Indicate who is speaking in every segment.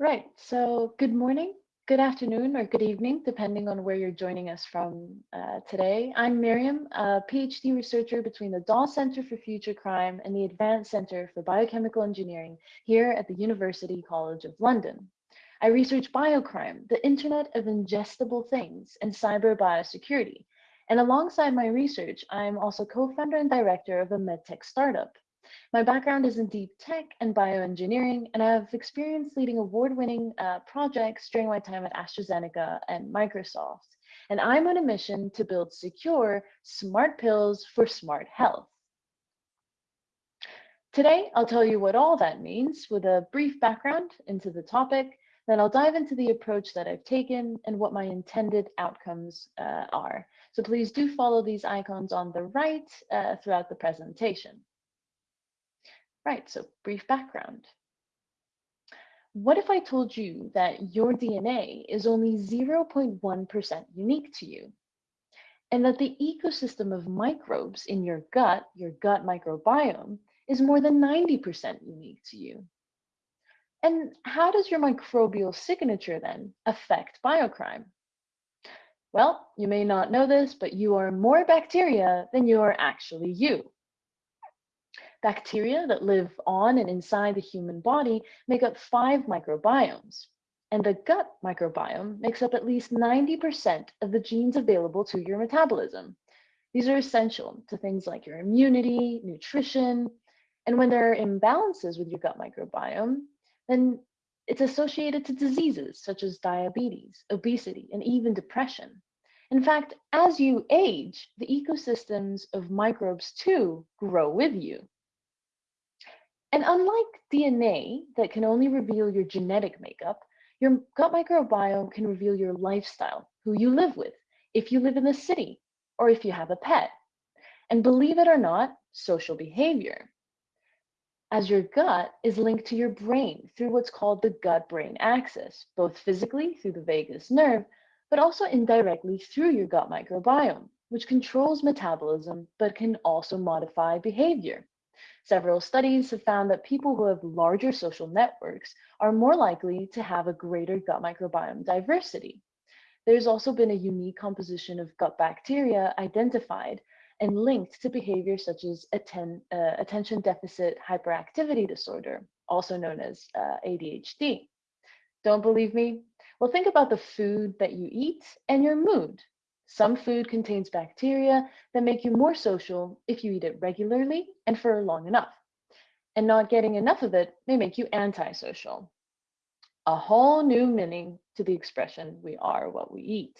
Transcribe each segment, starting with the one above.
Speaker 1: Right. So good morning, good afternoon, or good evening, depending on where you're joining us from uh, today. I'm Miriam, a PhD researcher between the Dawes Center for Future Crime and the Advanced Center for Biochemical Engineering here at the University College of London. I research biocrime, the Internet of Ingestible Things, and cyber biosecurity. And alongside my research, I'm also co-founder and director of a medtech startup. My background is in deep tech and bioengineering, and I have experience leading award-winning uh, projects during my time at AstraZeneca and Microsoft. And I'm on a mission to build secure, smart pills for smart health. Today, I'll tell you what all that means with a brief background into the topic, then I'll dive into the approach that I've taken and what my intended outcomes uh, are. So please do follow these icons on the right uh, throughout the presentation. Right, so brief background. What if I told you that your DNA is only 0.1% unique to you? And that the ecosystem of microbes in your gut, your gut microbiome, is more than 90% unique to you? And how does your microbial signature then affect biocrime? Well, you may not know this, but you are more bacteria than you are actually you. Bacteria that live on and inside the human body make up five microbiomes, and the gut microbiome makes up at least 90% of the genes available to your metabolism. These are essential to things like your immunity, nutrition, and when there are imbalances with your gut microbiome, then it's associated to diseases such as diabetes, obesity, and even depression. In fact, as you age, the ecosystems of microbes too grow with you. And unlike DNA that can only reveal your genetic makeup, your gut microbiome can reveal your lifestyle, who you live with, if you live in the city, or if you have a pet. And believe it or not, social behavior. As your gut is linked to your brain through what's called the gut-brain axis, both physically through the vagus nerve, but also indirectly through your gut microbiome, which controls metabolism, but can also modify behavior. Several studies have found that people who have larger social networks are more likely to have a greater gut microbiome diversity. There's also been a unique composition of gut bacteria identified and linked to behaviors such as atten uh, attention deficit hyperactivity disorder, also known as uh, ADHD. Don't believe me? Well, think about the food that you eat and your mood. Some food contains bacteria that make you more social if you eat it regularly and for long enough. And not getting enough of it may make you antisocial. A whole new meaning to the expression, we are what we eat.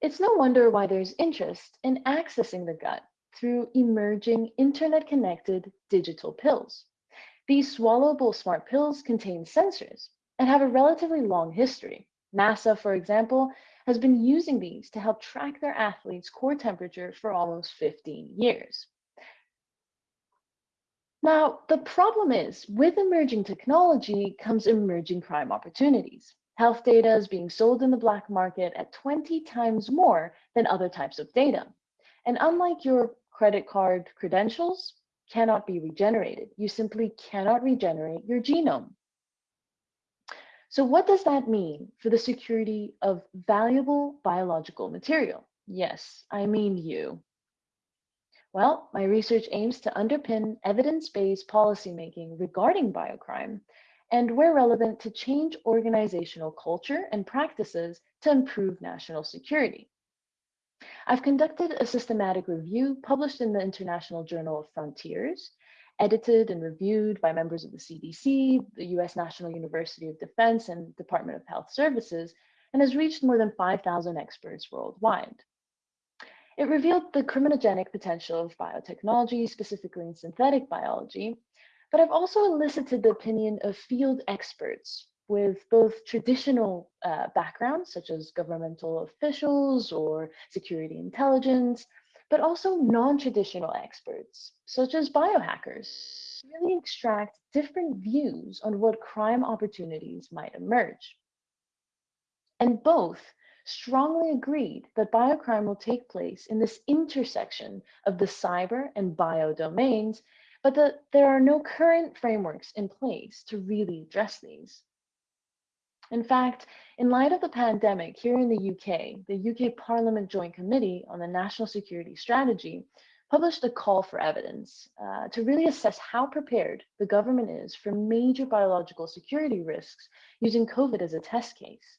Speaker 1: It's no wonder why there's interest in accessing the gut through emerging internet-connected digital pills. These swallowable smart pills contain sensors and have a relatively long history. NASA, for example, has been using these to help track their athletes' core temperature for almost 15 years. Now, the problem is with emerging technology comes emerging crime opportunities. Health data is being sold in the black market at 20 times more than other types of data. And unlike your credit card credentials, cannot be regenerated. You simply cannot regenerate your genome. So what does that mean for the security of valuable biological material? Yes, I mean you. Well, my research aims to underpin evidence-based policymaking regarding biocrime and where relevant to change organizational culture and practices to improve national security. I've conducted a systematic review published in the International Journal of Frontiers edited and reviewed by members of the CDC, the US National University of Defense, and Department of Health Services, and has reached more than 5,000 experts worldwide. It revealed the criminogenic potential of biotechnology, specifically in synthetic biology, but I've also elicited the opinion of field experts with both traditional uh, backgrounds, such as governmental officials or security intelligence, but also non-traditional experts, such as biohackers, really extract different views on what crime opportunities might emerge. And both strongly agreed that biocrime will take place in this intersection of the cyber and bio domains, but that there are no current frameworks in place to really address these. In fact, in light of the pandemic here in the UK, the UK Parliament Joint Committee on the National Security Strategy published a call for evidence uh, to really assess how prepared the government is for major biological security risks using COVID as a test case.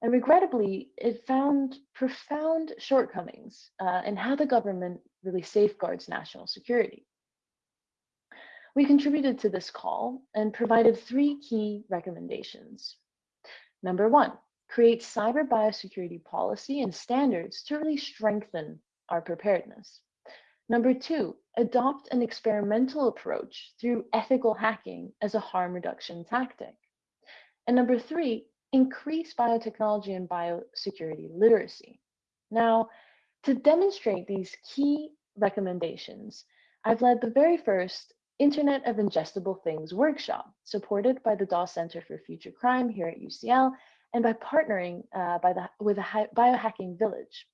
Speaker 1: And regrettably, it found profound shortcomings uh, in how the government really safeguards national security. We contributed to this call and provided three key recommendations. Number one, create cyber biosecurity policy and standards to really strengthen our preparedness. Number two, adopt an experimental approach through ethical hacking as a harm reduction tactic. And number three, increase biotechnology and biosecurity literacy. Now, to demonstrate these key recommendations, I've led the very first Internet of Ingestible Things workshop, supported by the Dawes Center for Future Crime here at UCL, and by partnering uh, by the, with a biohacking village.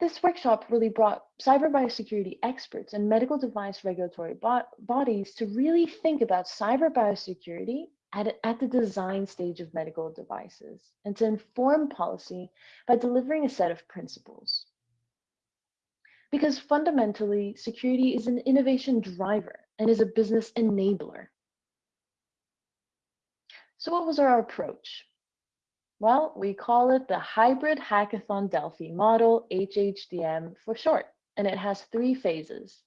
Speaker 1: This workshop really brought cyber biosecurity experts and medical device regulatory bo bodies to really think about cyber biosecurity at, at the design stage of medical devices and to inform policy by delivering a set of principles because fundamentally, security is an innovation driver and is a business enabler. So what was our approach? Well, we call it the Hybrid Hackathon Delphi model, HHDM for short, and it has three phases.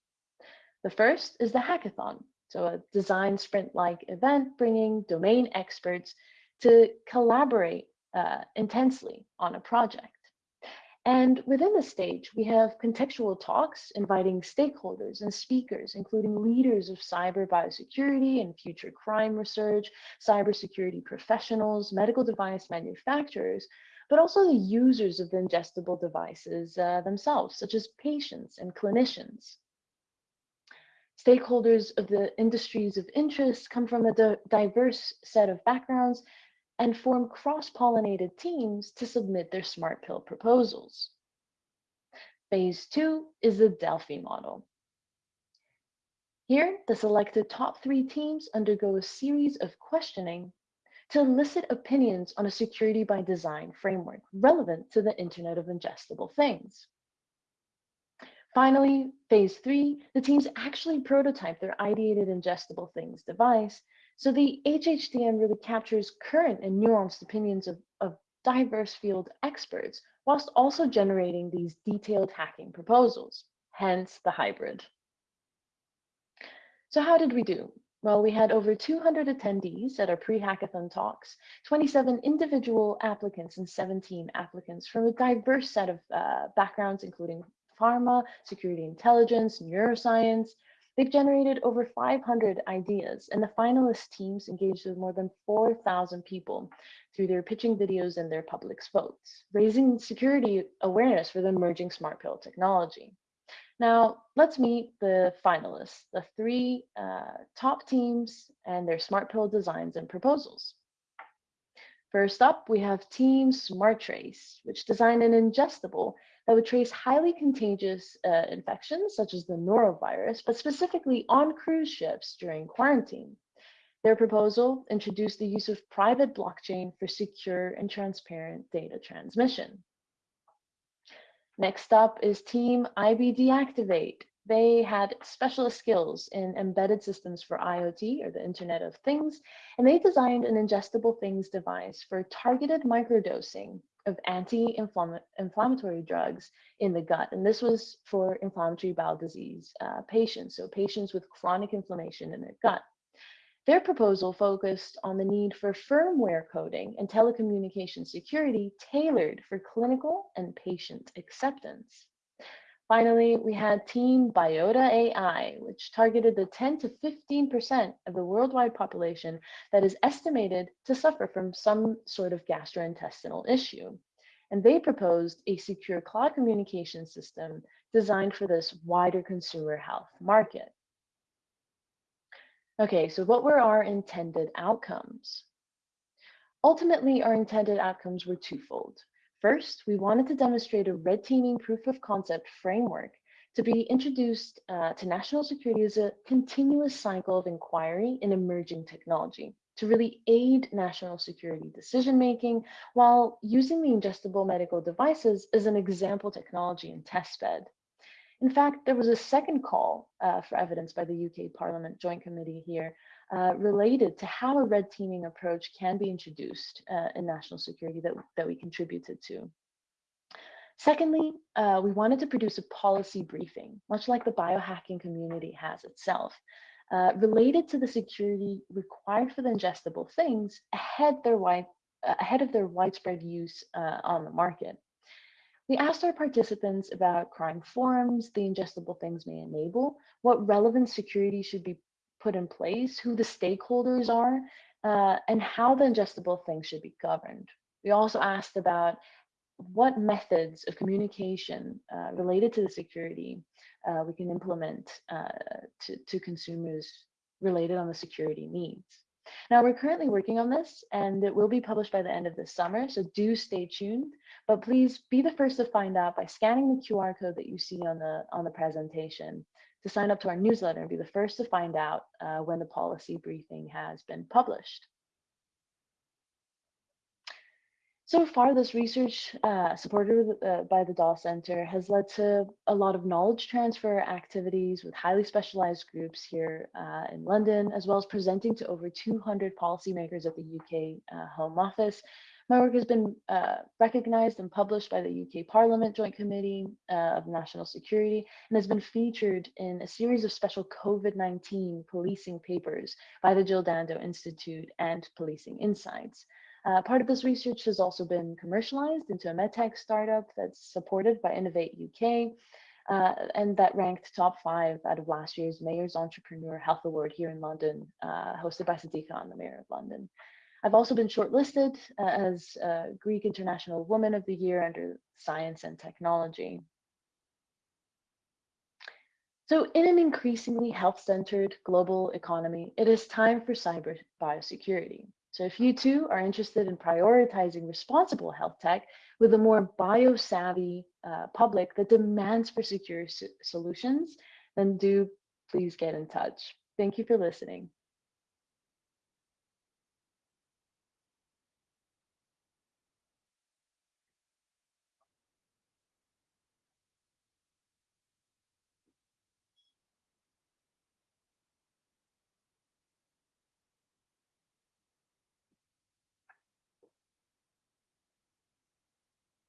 Speaker 1: The first is the hackathon, so a design sprint-like event bringing domain experts to collaborate uh, intensely on a project. And within the stage, we have contextual talks inviting stakeholders and speakers, including leaders of cyber biosecurity and future crime research, cybersecurity professionals, medical device manufacturers, but also the users of the ingestible devices uh, themselves, such as patients and clinicians. Stakeholders of the industries of interest come from a diverse set of backgrounds and form cross-pollinated teams to submit their smart pill proposals. Phase two is the Delphi model. Here, the selected top three teams undergo a series of questioning to elicit opinions on a security by design framework relevant to the Internet of Ingestible Things. Finally, phase three, the teams actually prototype their ideated ingestible things device so the HHDM really captures current and nuanced opinions of, of diverse field experts, whilst also generating these detailed hacking proposals, hence the hybrid. So how did we do? Well, we had over 200 attendees at our pre-hackathon talks, 27 individual applicants and 17 applicants from a diverse set of uh, backgrounds, including pharma, security intelligence, neuroscience, They've generated over 500 ideas, and the finalist teams engaged with more than 4,000 people through their pitching videos and their public votes, raising security awareness for the emerging smart pill technology. Now, let's meet the finalists, the three uh, top teams and their smart pill designs and proposals. First up, we have Team Smart Trace, which designed an ingestible that would trace highly contagious uh, infections such as the norovirus, but specifically on cruise ships during quarantine. Their proposal introduced the use of private blockchain for secure and transparent data transmission. Next up is Team IBD Activate. They had specialist skills in embedded systems for IoT or the Internet of Things, and they designed an ingestible things device for targeted microdosing of anti-inflammatory drugs in the gut. And this was for inflammatory bowel disease uh, patients, so patients with chronic inflammation in their gut. Their proposal focused on the need for firmware coding and telecommunication security tailored for clinical and patient acceptance. Finally, we had Team Biota AI, which targeted the 10 to 15% of the worldwide population that is estimated to suffer from some sort of gastrointestinal issue. And they proposed a secure cloud communication system designed for this wider consumer health market. Okay, so what were our intended outcomes? Ultimately, our intended outcomes were twofold. First, we wanted to demonstrate a red teaming proof of concept framework to be introduced uh, to national security as a continuous cycle of inquiry in emerging technology to really aid national security decision making while using the ingestible medical devices as an example technology and testbed. In fact, there was a second call uh, for evidence by the UK Parliament Joint Committee here uh, related to how a red teaming approach can be introduced uh, in national security that, that we contributed to. Secondly, uh, we wanted to produce a policy briefing, much like the biohacking community has itself, uh, related to the security required for the ingestible things ahead, their wide, uh, ahead of their widespread use on the market. We asked our participants about crime forms the ingestible things may enable, what relevant security should be put in place, who the stakeholders are, uh, and how the ingestible thing should be governed. We also asked about what methods of communication uh, related to the security uh, we can implement uh, to, to consumers related on the security needs. Now we're currently working on this and it will be published by the end of this summer, so do stay tuned, but please be the first to find out by scanning the QR code that you see on the, on the presentation to sign up to our newsletter and be the first to find out uh, when the policy briefing has been published. So far, this research uh, supported uh, by the Dawes Center has led to a lot of knowledge transfer activities with highly specialized groups here uh, in London, as well as presenting to over 200 policymakers at the UK uh, Home Office. My work has been uh, recognized and published by the UK Parliament Joint Committee uh, of National Security and has been featured in a series of special COVID-19 policing papers by the Jill Dando Institute and Policing Insights. Uh, part of this research has also been commercialized into a medtech startup that's supported by Innovate UK, uh, and that ranked top five out of last year's Mayor's Entrepreneur Health Award here in London, uh, hosted by Sadiq Khan, the Mayor of London. I've also been shortlisted uh, as Greek International Woman of the Year under Science and Technology. So in an increasingly health-centered global economy, it is time for cyber biosecurity. So if you too are interested in prioritizing responsible health tech with a more bio-savvy uh, public that demands for secure solutions, then do please get in touch. Thank you for listening.